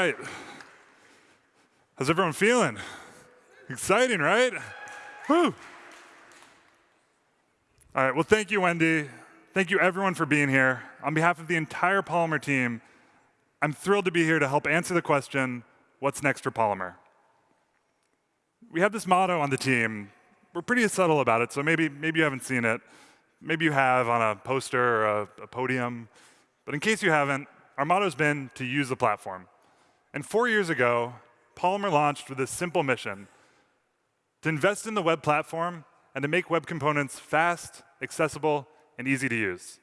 right. How's everyone feeling? Exciting, right? Woo. All right, well, thank you, Wendy. Thank you, everyone, for being here. On behalf of the entire Polymer team, I'm thrilled to be here to help answer the question, what's next for Polymer? We have this motto on the team. We're pretty subtle about it, so maybe, maybe you haven't seen it. Maybe you have on a poster or a, a podium. But in case you haven't, our motto's been to use the platform. And four years ago, Polymer launched with this simple mission to invest in the web platform and to make web components fast, accessible, and easy to use.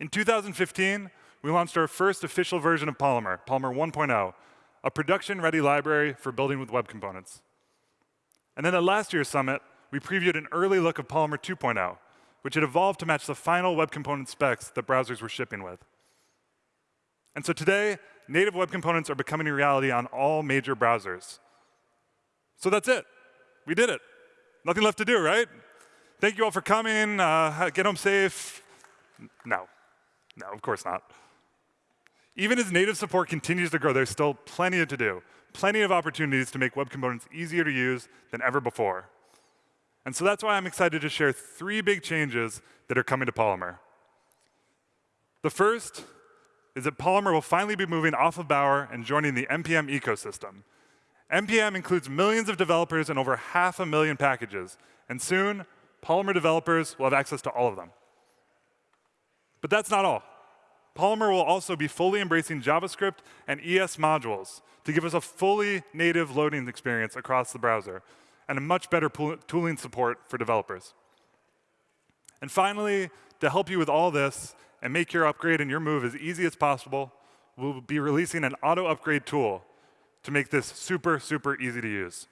In 2015, we launched our first official version of Polymer, Polymer 1.0, a production-ready library for building with web components. And then at last year's summit, we previewed an early look of Polymer 2.0, which had evolved to match the final web component specs that browsers were shipping with. And so today, native web components are becoming a reality on all major browsers. So that's it. We did it. Nothing left to do, right? Thank you all for coming. Uh, get home safe. No. No, of course not. Even as native support continues to grow, there's still plenty to do, plenty of opportunities to make web components easier to use than ever before. And so that's why I'm excited to share three big changes that are coming to Polymer. The first is that Polymer will finally be moving off of Bower and joining the NPM ecosystem. NPM includes millions of developers and over half a million packages. And soon, Polymer developers will have access to all of them. But that's not all. Polymer will also be fully embracing JavaScript and ES modules to give us a fully native loading experience across the browser and a much better tooling support for developers. And finally, to help you with all this and make your upgrade and your move as easy as possible, we'll be releasing an auto upgrade tool to make this super, super easy to use.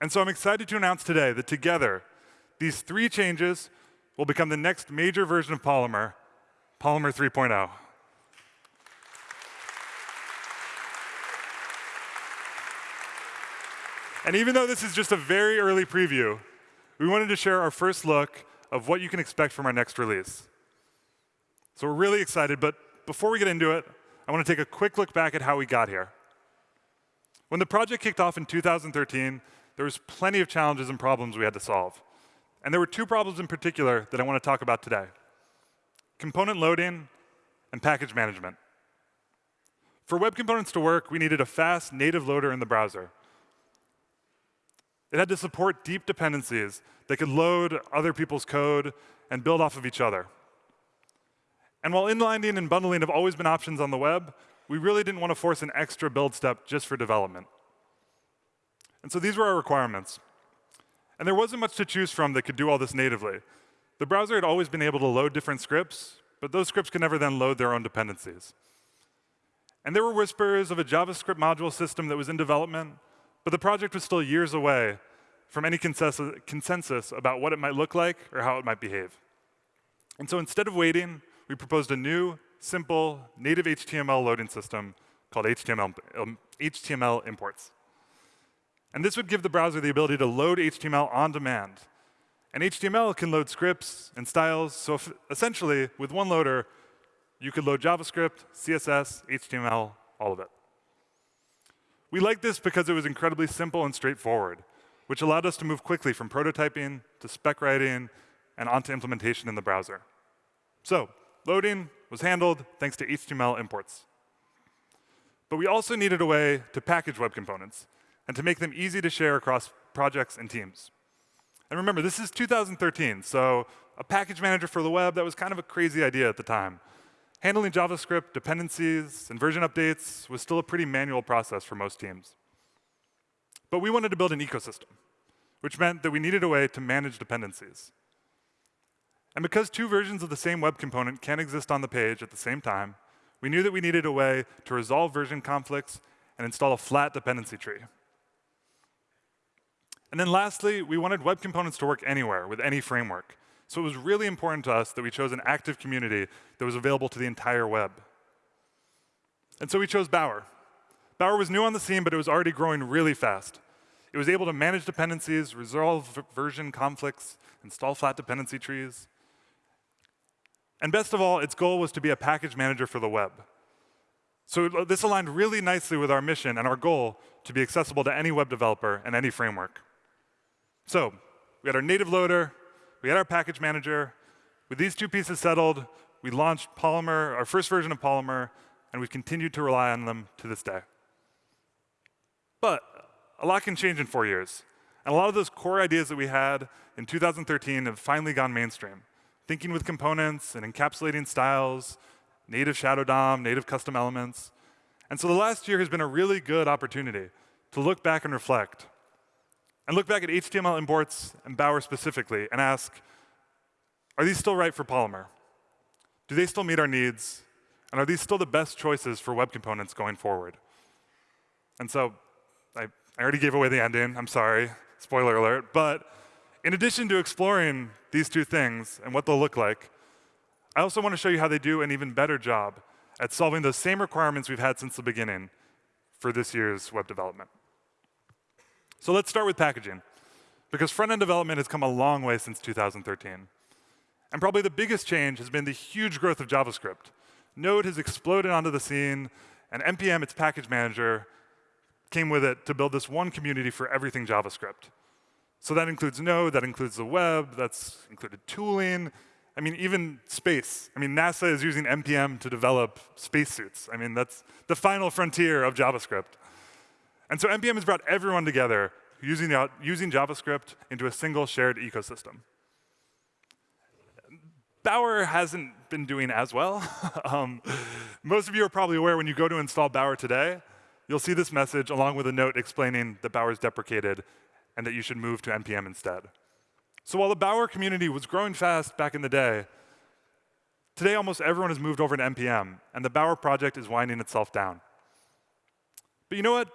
And so I'm excited to announce today that together, these three changes will become the next major version of Polymer Polymer 3.0. And even though this is just a very early preview, we wanted to share our first look of what you can expect from our next release. So we're really excited, but before we get into it, I want to take a quick look back at how we got here. When the project kicked off in 2013, there was plenty of challenges and problems we had to solve. And there were two problems in particular that I want to talk about today component loading, and package management. For web components to work, we needed a fast native loader in the browser. It had to support deep dependencies that could load other people's code and build off of each other. And while inlining and bundling have always been options on the web, we really didn't want to force an extra build step just for development. And so these were our requirements. And there wasn't much to choose from that could do all this natively. The browser had always been able to load different scripts, but those scripts could never then load their own dependencies. And there were whispers of a JavaScript module system that was in development, but the project was still years away from any consensus about what it might look like or how it might behave. And so instead of waiting, we proposed a new, simple, native HTML loading system called HTML, um, HTML imports. And this would give the browser the ability to load HTML on demand and HTML can load scripts and styles. So if, essentially, with one loader, you could load JavaScript, CSS, HTML, all of it. We liked this because it was incredibly simple and straightforward, which allowed us to move quickly from prototyping to spec writing and onto implementation in the browser. So loading was handled thanks to HTML imports. But we also needed a way to package web components and to make them easy to share across projects and teams. And remember, this is 2013, so a package manager for the web, that was kind of a crazy idea at the time. Handling JavaScript, dependencies, and version updates was still a pretty manual process for most teams. But we wanted to build an ecosystem, which meant that we needed a way to manage dependencies. And because two versions of the same web component can exist on the page at the same time, we knew that we needed a way to resolve version conflicts and install a flat dependency tree. And then lastly, we wanted web components to work anywhere with any framework. So it was really important to us that we chose an active community that was available to the entire web. And so we chose Bower. Bower was new on the scene, but it was already growing really fast. It was able to manage dependencies, resolve version conflicts, install flat dependency trees. And best of all, its goal was to be a package manager for the web. So uh, this aligned really nicely with our mission and our goal to be accessible to any web developer and any framework. So we had our native loader, we had our package manager. With these two pieces settled, we launched Polymer, our first version of Polymer, and we've continued to rely on them to this day. But a lot can change in four years. And a lot of those core ideas that we had in 2013 have finally gone mainstream. Thinking with components and encapsulating styles, native Shadow DOM, native custom elements. And so the last year has been a really good opportunity to look back and reflect. And look back at HTML imports and Bower specifically and ask, are these still right for Polymer? Do they still meet our needs? And are these still the best choices for web components going forward? And so I, I already gave away the ending. I'm sorry. Spoiler alert. But in addition to exploring these two things and what they'll look like, I also want to show you how they do an even better job at solving those same requirements we've had since the beginning for this year's web development. So let's start with packaging, because front-end development has come a long way since 2013. And probably the biggest change has been the huge growth of JavaScript. Node has exploded onto the scene, and NPM, its package manager, came with it to build this one community for everything JavaScript. So that includes Node, that includes the web, that's included tooling. I mean, even space. I mean, NASA is using NPM to develop spacesuits. I mean, that's the final frontier of JavaScript. And so NPM has brought everyone together using, using JavaScript into a single shared ecosystem. Bower hasn't been doing as well. um, most of you are probably aware when you go to install Bower today, you'll see this message along with a note explaining that Bower is deprecated and that you should move to NPM instead. So while the Bower community was growing fast back in the day, today almost everyone has moved over to NPM, and the Bower project is winding itself down. But you know what?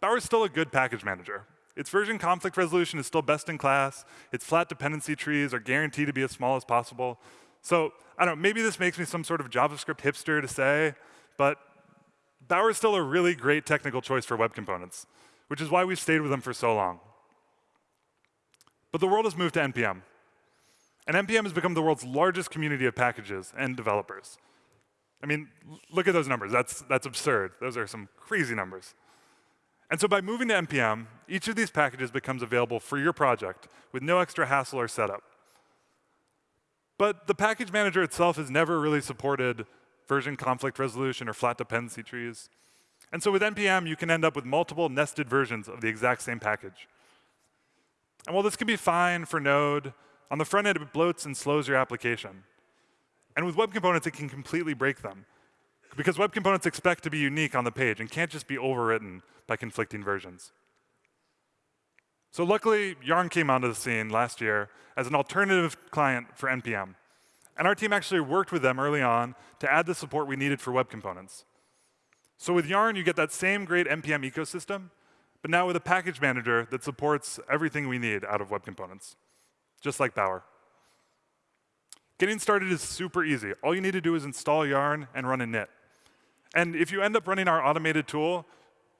Bower is still a good package manager. Its version conflict resolution is still best in class. Its flat dependency trees are guaranteed to be as small as possible. So I don't know, maybe this makes me some sort of JavaScript hipster to say, but Bower is still a really great technical choice for web components, which is why we've stayed with them for so long. But the world has moved to NPM. And NPM has become the world's largest community of packages and developers. I mean, look at those numbers. That's, that's absurd. Those are some crazy numbers. And so by moving to NPM, each of these packages becomes available for your project with no extra hassle or setup. But the package manager itself has never really supported version conflict resolution or flat dependency trees. And so with NPM, you can end up with multiple nested versions of the exact same package. And while this can be fine for Node, on the front end, it bloats and slows your application. And with web components, it can completely break them. Because web components expect to be unique on the page and can't just be overwritten by conflicting versions. So luckily, Yarn came onto the scene last year as an alternative client for NPM. And our team actually worked with them early on to add the support we needed for web components. So with Yarn, you get that same great NPM ecosystem, but now with a package manager that supports everything we need out of web components, just like Bower. Getting started is super easy. All you need to do is install Yarn and run a init. And if you end up running our automated tool,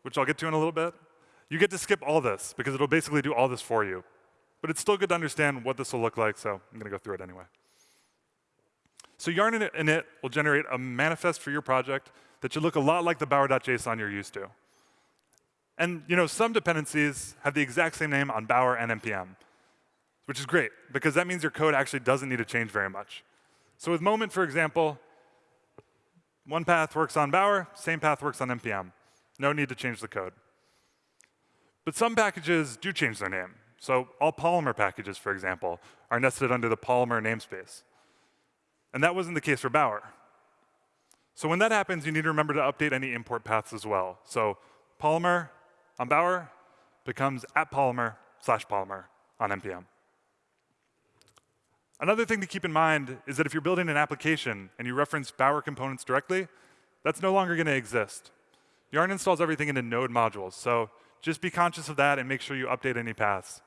which I'll get to in a little bit, you get to skip all this because it'll basically do all this for you. But it's still good to understand what this will look like, so I'm going to go through it anyway. So Yarn init will generate a manifest for your project that should look a lot like the bower.json you're used to. And you know, some dependencies have the exact same name on Bower and NPM, which is great because that means your code actually doesn't need to change very much. So with Moment, for example, one path works on Bower, same path works on NPM. No need to change the code. But some packages do change their name. So all Polymer packages, for example, are nested under the Polymer namespace. And that wasn't the case for Bower. So when that happens, you need to remember to update any import paths as well. So Polymer on Bower becomes at Polymer slash Polymer on NPM. Another thing to keep in mind is that if you're building an application and you reference Bower components directly, that's no longer going to exist. Yarn installs everything into node modules, so just be conscious of that and make sure you update any paths.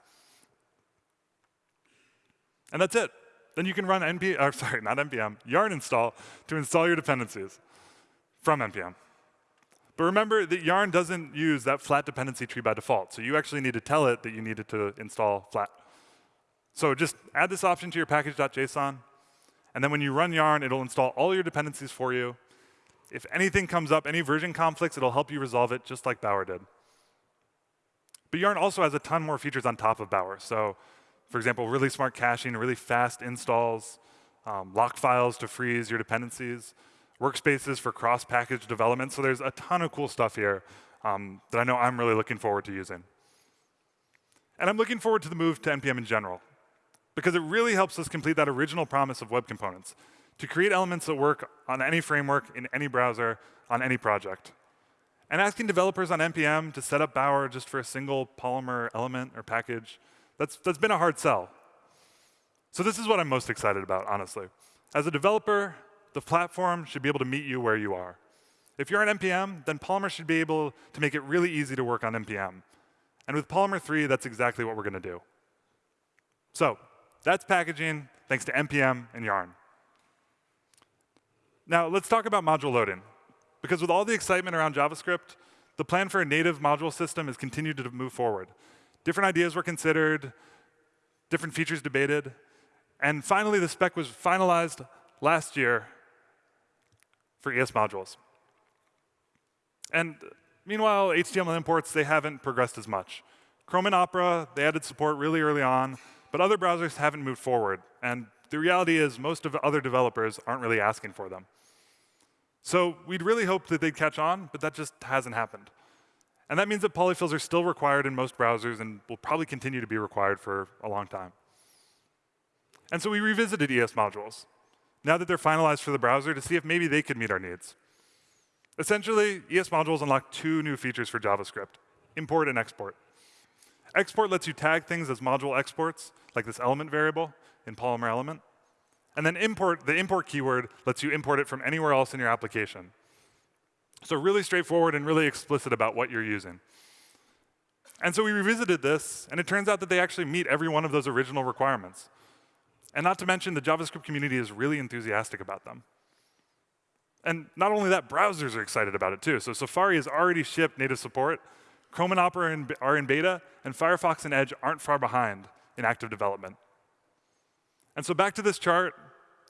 And that's it. Then you can run npm, sorry, not npm, yarn install to install your dependencies from npm. But remember that yarn doesn't use that flat dependency tree by default, so you actually need to tell it that you need it to install flat. So just add this option to your package.json, and then when you run yarn, it'll install all your dependencies for you. If anything comes up, any version conflicts, it'll help you resolve it just like Bower did. But Yarn also has a ton more features on top of Bower. So for example, really smart caching, really fast installs, um, lock files to freeze your dependencies, workspaces for cross-package development. So there's a ton of cool stuff here um, that I know I'm really looking forward to using. And I'm looking forward to the move to NPM in general, because it really helps us complete that original promise of web components, to create elements that work on any framework, in any browser, on any project. And asking developers on NPM to set up Bower just for a single Polymer element or package, that's, that's been a hard sell. So this is what I'm most excited about, honestly. As a developer, the platform should be able to meet you where you are. If you're on NPM, then Polymer should be able to make it really easy to work on NPM. And with Polymer 3, that's exactly what we're going to do. So that's packaging thanks to NPM and Yarn. Now, let's talk about module loading. Because with all the excitement around JavaScript, the plan for a native module system has continued to move forward. Different ideas were considered, different features debated, and finally the spec was finalized last year for ES modules. And meanwhile, HTML imports, they haven't progressed as much. Chrome and Opera, they added support really early on, but other browsers haven't moved forward. And the reality is most of the other developers aren't really asking for them. So we'd really hoped that they'd catch on, but that just hasn't happened. And that means that polyfills are still required in most browsers and will probably continue to be required for a long time. And so we revisited ES modules, now that they're finalized for the browser, to see if maybe they could meet our needs. Essentially, ES modules unlock two new features for JavaScript, import and export. Export lets you tag things as module exports, like this element variable in Polymer element. And then import, the import keyword lets you import it from anywhere else in your application. So really straightforward and really explicit about what you're using. And so we revisited this, and it turns out that they actually meet every one of those original requirements. And not to mention, the JavaScript community is really enthusiastic about them. And not only that, browsers are excited about it too. So Safari has already shipped native support. Chrome and Opera are in beta, and Firefox and Edge aren't far behind in active development. And so back to this chart,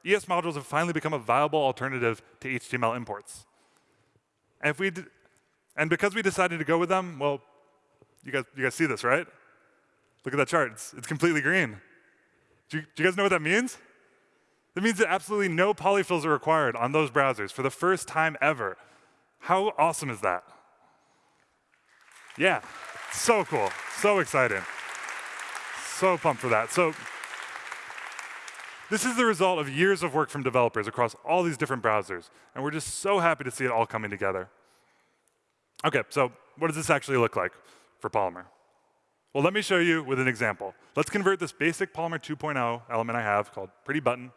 ES modules have finally become a viable alternative to HTML imports. And if we and because we decided to go with them, well, you guys, you guys see this, right? Look at that chart. It's, it's completely green. Do you, do you guys know what that means? That means that absolutely no polyfills are required on those browsers for the first time ever. How awesome is that? Yeah, so cool, so exciting. So pumped for that. So this is the result of years of work from developers across all these different browsers, and we're just so happy to see it all coming together. OK, so what does this actually look like for Polymer? Well, let me show you with an example. Let's convert this basic Polymer 2.0 element I have called Pretty Button,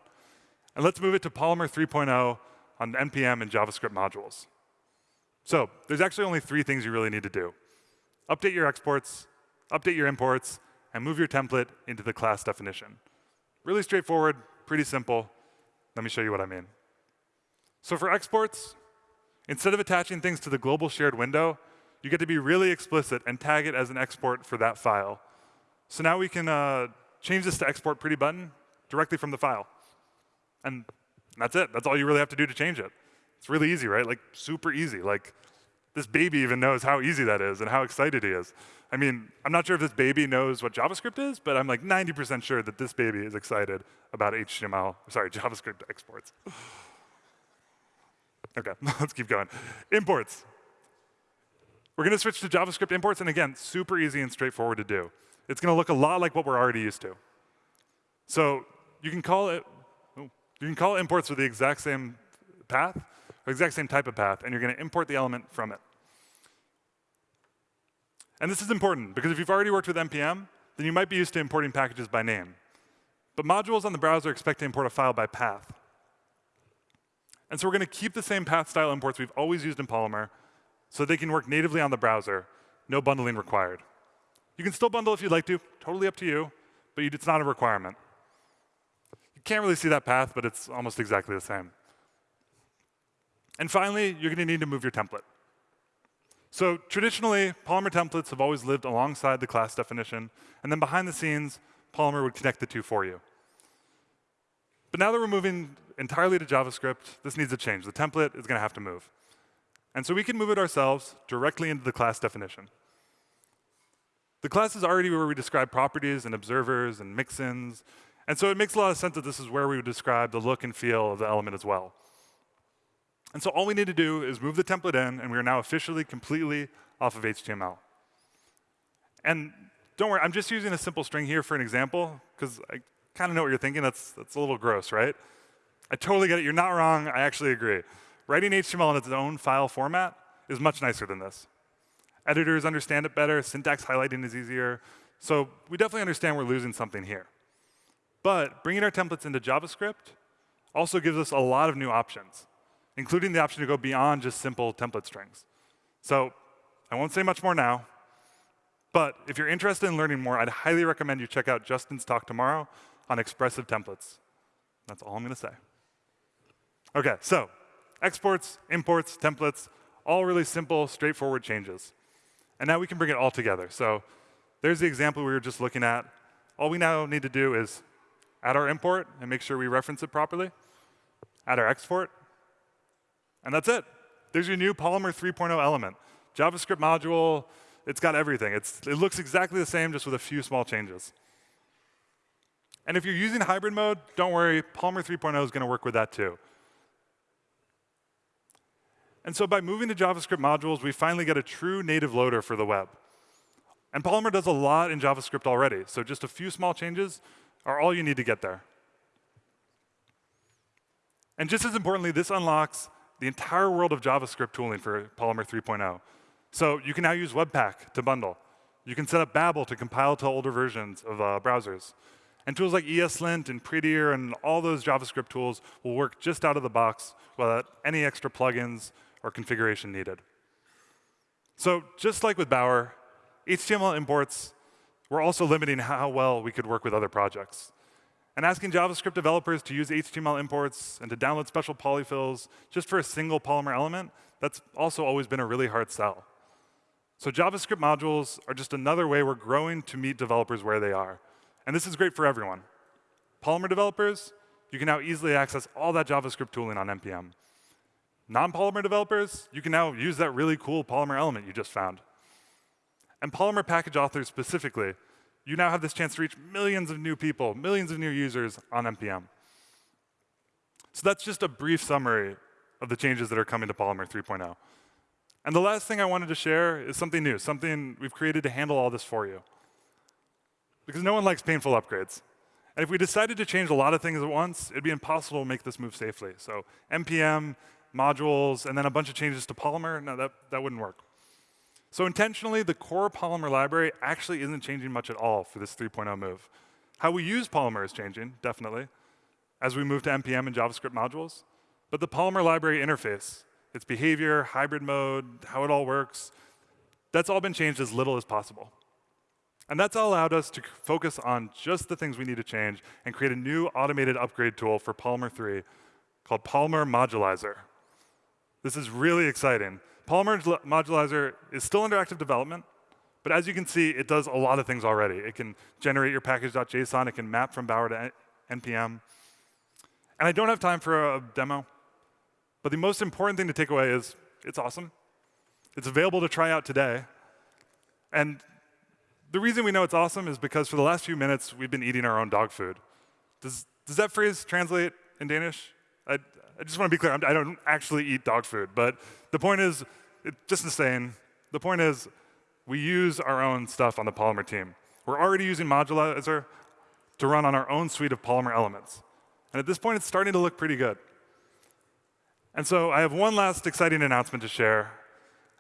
and let's move it to Polymer 3.0 on NPM and JavaScript modules. So there's actually only three things you really need to do. Update your exports, update your imports, and move your template into the class definition. Really straightforward, pretty simple. Let me show you what I mean. So for exports, instead of attaching things to the global shared window, you get to be really explicit and tag it as an export for that file. So now we can uh, change this to export pretty button directly from the file. And that's it. That's all you really have to do to change it. It's really easy, right? Like super easy. Like this baby even knows how easy that is and how excited he is. I mean, I'm not sure if this baby knows what JavaScript is, but I'm like 90% sure that this baby is excited about HTML, sorry, JavaScript exports. OK, let's keep going. Imports. We're going to switch to JavaScript imports, and again, super easy and straightforward to do. It's going to look a lot like what we're already used to. So you can call it, oh, you can call imports with the exact same path, or exact same type of path, and you're going to import the element from it. And this is important, because if you've already worked with NPM, then you might be used to importing packages by name. But modules on the browser expect to import a file by path. And so we're going to keep the same path style imports we've always used in Polymer so they can work natively on the browser, no bundling required. You can still bundle if you'd like to, totally up to you, but it's not a requirement. You can't really see that path, but it's almost exactly the same. And finally, you're going to need to move your template. So traditionally, Polymer templates have always lived alongside the class definition, and then behind the scenes, Polymer would connect the two for you. But now that we're moving entirely to JavaScript, this needs a change. The template is going to have to move. And so we can move it ourselves directly into the class definition. The class is already where we describe properties and observers and mixins. And so it makes a lot of sense that this is where we would describe the look and feel of the element as well. And so all we need to do is move the template in, and we are now officially completely off of HTML. And don't worry, I'm just using a simple string here for an example, because I kind of know what you're thinking. That's, that's a little gross, right? I totally get it. You're not wrong. I actually agree. Writing HTML in its own file format is much nicer than this. Editors understand it better. Syntax highlighting is easier. So we definitely understand we're losing something here. But bringing our templates into JavaScript also gives us a lot of new options, including the option to go beyond just simple template strings. So I won't say much more now, but if you're interested in learning more, I'd highly recommend you check out Justin's talk tomorrow on expressive templates. That's all I'm going to say. OK, so exports, imports, templates, all really simple, straightforward changes. And now we can bring it all together. So there's the example we were just looking at. All we now need to do is add our import and make sure we reference it properly, add our export, and that's it. There's your new Polymer 3.0 element. JavaScript module, it's got everything. It's, it looks exactly the same, just with a few small changes. And if you're using hybrid mode, don't worry, Polymer 3.0 is going to work with that too. And so by moving to JavaScript modules, we finally get a true native loader for the web. And Polymer does a lot in JavaScript already, so just a few small changes are all you need to get there. And just as importantly, this unlocks the entire world of JavaScript tooling for Polymer 3.0. So you can now use Webpack to bundle. You can set up Babel to compile to older versions of uh, browsers. And tools like ESLint and Prettier and all those JavaScript tools will work just out of the box without any extra plugins or configuration needed. So just like with Bower, HTML imports were also limiting how well we could work with other projects. And asking JavaScript developers to use HTML imports and to download special polyfills just for a single Polymer element, that's also always been a really hard sell. So JavaScript modules are just another way we're growing to meet developers where they are. And this is great for everyone. Polymer developers, you can now easily access all that JavaScript tooling on NPM. Non-Polymer developers, you can now use that really cool Polymer element you just found. And Polymer package authors specifically, you now have this chance to reach millions of new people, millions of new users on NPM. So that's just a brief summary of the changes that are coming to Polymer 3.0. And the last thing I wanted to share is something new, something we've created to handle all this for you because no one likes painful upgrades. And if we decided to change a lot of things at once, it'd be impossible to make this move safely. So npm, modules, and then a bunch of changes to Polymer, no, that, that wouldn't work. So intentionally, the core Polymer library actually isn't changing much at all for this 3.0 move. How we use Polymer is changing, definitely, as we move to npm and JavaScript modules. But the Polymer library interface, its behavior, hybrid mode, how it all works, that's all been changed as little as possible. And that's all allowed us to focus on just the things we need to change and create a new automated upgrade tool for Polymer 3 called Polymer Modulizer. This is really exciting. Polymer Modulizer is still under active development, but as you can see, it does a lot of things already. It can generate your package.json, it can map from Bower to NPM. And I don't have time for a demo, but the most important thing to take away is it's awesome. It's available to try out today. And the reason we know it's awesome is because for the last few minutes, we've been eating our own dog food. Does, does that phrase translate in Danish? I, I just want to be clear, I don't actually eat dog food. But the point is, it, just same, the point is, we use our own stuff on the Polymer team. We're already using Modulizer to run on our own suite of Polymer elements. And at this point, it's starting to look pretty good. And so I have one last exciting announcement to share.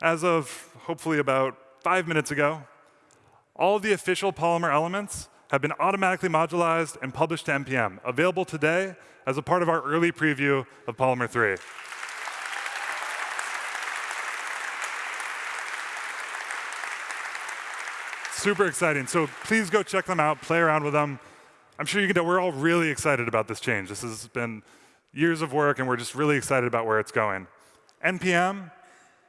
As of hopefully about five minutes ago, all of the official Polymer elements have been automatically modularized and published to NPM, available today as a part of our early preview of Polymer 3. Super exciting. So please go check them out, play around with them. I'm sure you can tell we're all really excited about this change. This has been years of work, and we're just really excited about where it's going. NPM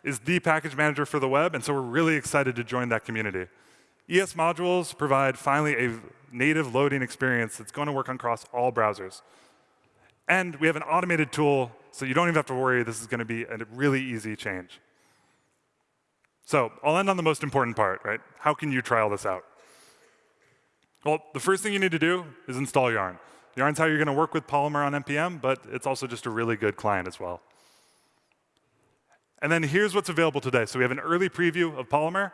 is the package manager for the web, and so we're really excited to join that community. ES modules provide finally a native loading experience that's going to work across all browsers. And we have an automated tool, so you don't even have to worry. This is going to be a really easy change. So I'll end on the most important part, right? How can you try all this out? Well, the first thing you need to do is install Yarn. Yarn's how you're going to work with Polymer on NPM, but it's also just a really good client as well. And then here's what's available today. So we have an early preview of Polymer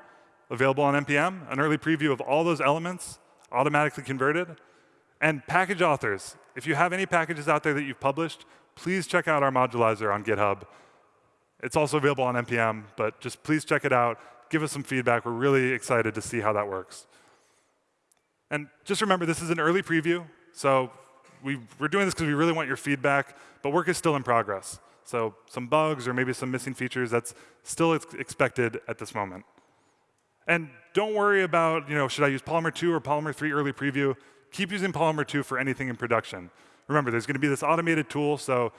available on NPM, an early preview of all those elements automatically converted, and package authors. If you have any packages out there that you've published, please check out our modulizer on GitHub. It's also available on NPM, but just please check it out. Give us some feedback. We're really excited to see how that works. And just remember, this is an early preview, so we, are doing this because we really want your feedback, but work is still in progress. So some bugs or maybe some missing features, that's still ex expected at this moment. And don't worry about, you know, should I use Polymer 2 or Polymer 3 early preview? Keep using Polymer 2 for anything in production. Remember, there's going to be this automated tool, so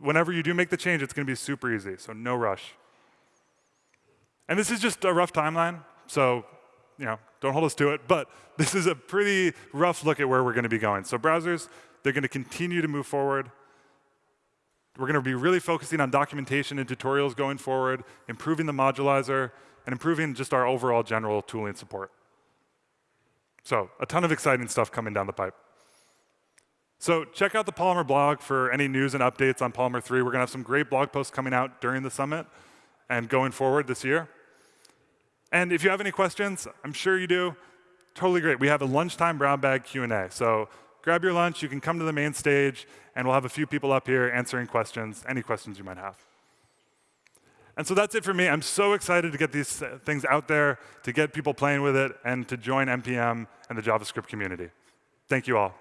whenever you do make the change, it's going to be super easy, so no rush. And this is just a rough timeline, so you know, don't hold us to it, but this is a pretty rough look at where we're going to be going. So browsers, they're going to continue to move forward. We're going to be really focusing on documentation and tutorials going forward, improving the modulizer, and improving just our overall general tooling support. So a ton of exciting stuff coming down the pipe. So check out the Polymer blog for any news and updates on Polymer 3. We're going to have some great blog posts coming out during the summit and going forward this year. And if you have any questions, I'm sure you do, totally great. We have a lunchtime brown bag Q&A. So grab your lunch, you can come to the main stage, and we'll have a few people up here answering questions, any questions you might have. And so that's it for me. I'm so excited to get these things out there, to get people playing with it, and to join NPM and the JavaScript community. Thank you all.